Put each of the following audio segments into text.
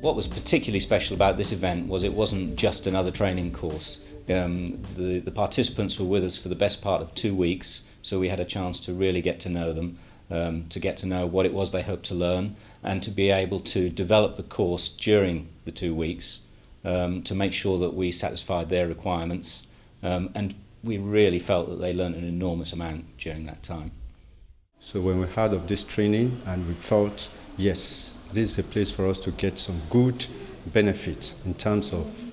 What was particularly special about this event was it wasn't just another training course. Um, the, the participants were with us for the best part of two weeks, so we had a chance to really get to know them, um, to get to know what it was they hoped to learn, and to be able to develop the course during the two weeks um, to make sure that we satisfied their requirements. Um, and we really felt that they learned an enormous amount during that time. So when we heard of this training and we felt, yes, this is a place for us to get some good benefits in terms of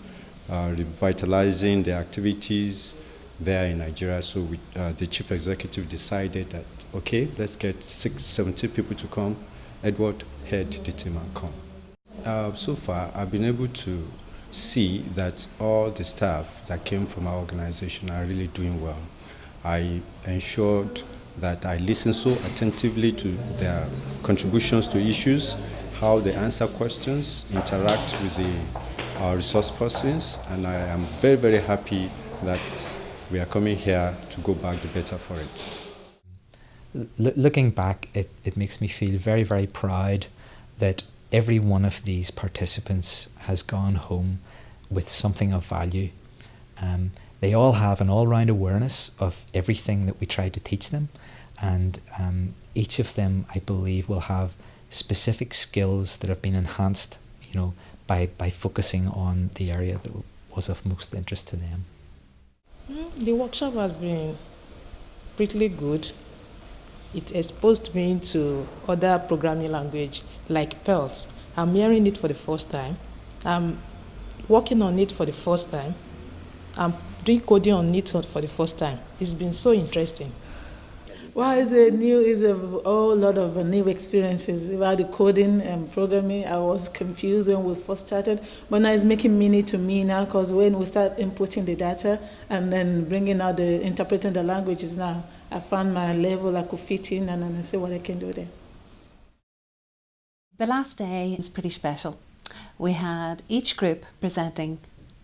uh, revitalizing the activities there in Nigeria. So we, uh, the chief executive decided that, okay, let's get six, 70 people to come. Edward head the team and come. Uh, so far, I've been able to see that all the staff that came from our organization are really doing well. I ensured that I listen so attentively to their contributions to issues, how they answer questions, interact with the our resource persons, and I am very, very happy that we are coming here to go back the better for it. L looking back, it, it makes me feel very, very proud that every one of these participants has gone home with something of value. Um, they all have an all-round awareness of everything that we try to teach them and um, each of them I believe will have specific skills that have been enhanced you know by, by focusing on the area that was of most interest to them. Mm, the workshop has been pretty good. It exposed me to other programming language like Perls. I'm hearing it for the first time. I'm working on it for the first time. I'm doing coding on it for the first time. It's been so interesting. Well, it's a new, it's a whole lot of new experiences about the coding and programming. I was confused when we first started, but now it's making meaning to me now because when we start inputting the data and then bringing out the interpreting the languages now, I found my level I could fit in and then see what I can do there. The last day was pretty special. We had each group presenting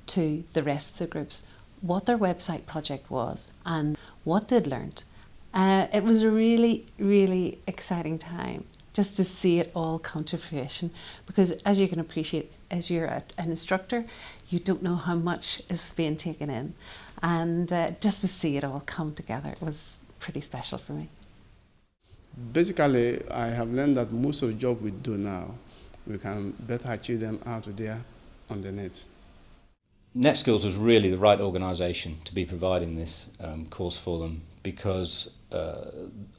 to the rest of the groups what their website project was and what they'd learned. Uh, it was a really, really exciting time just to see it all come to fruition because as you can appreciate, as you're a, an instructor, you don't know how much is being taken in. And uh, just to see it all come together it was pretty special for me. Basically, I have learned that most of the job we do now, we can better achieve them out there on the net. NetSkills was really the right organisation to be providing this um, course for them because uh,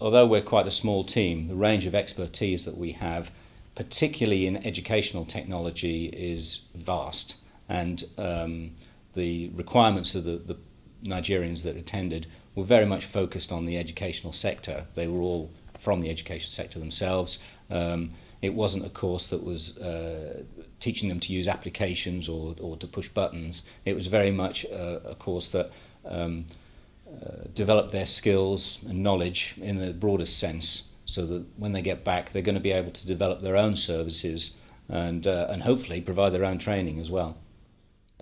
although we're quite a small team, the range of expertise that we have, particularly in educational technology, is vast. And um, the requirements of the, the Nigerians that attended were very much focused on the educational sector. They were all from the education sector themselves. Um, it wasn't a course that was uh, teaching them to use applications or, or to push buttons. It was very much a, a course that um, uh, develop their skills and knowledge in the broadest sense so that when they get back they're going to be able to develop their own services and, uh, and hopefully provide their own training as well.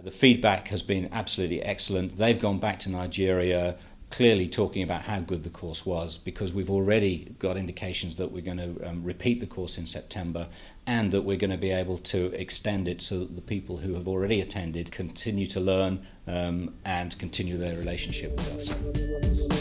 The feedback has been absolutely excellent. They've gone back to Nigeria clearly talking about how good the course was because we've already got indications that we're going to um, repeat the course in September and that we're going to be able to extend it so that the people who have already attended continue to learn um, and continue their relationship with us.